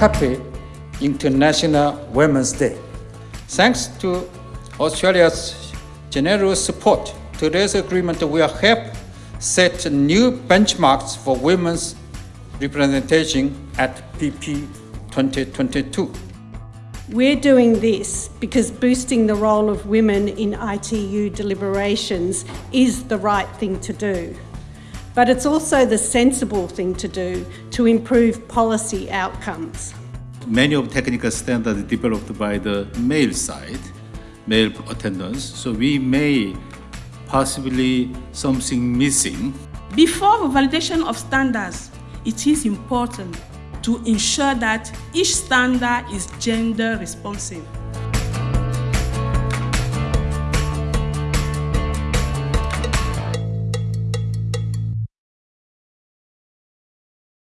Happy International Women's Day. Thanks to Australia's generous support, today's agreement will help set new benchmarks for women's representation at PP 2022. We're doing this because boosting the role of women in ITU deliberations is the right thing to do. But it's also the sensible thing to do to improve policy outcomes. Many of technical standards developed by the male side, male attendants, so we may possibly something missing. Before the validation of standards, it is important to ensure that each standard is gender responsive.